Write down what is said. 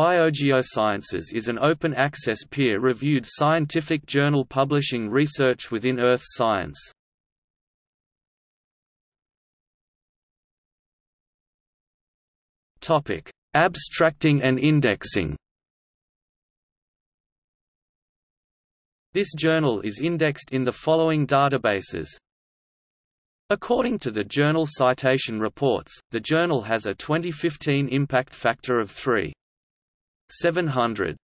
Biogeosciences is an open-access peer-reviewed scientific journal publishing research within earth science. Abstracting and indexing This journal is indexed in the following databases According to the Journal Citation Reports, the journal has a 2015 impact factor of 3. 700.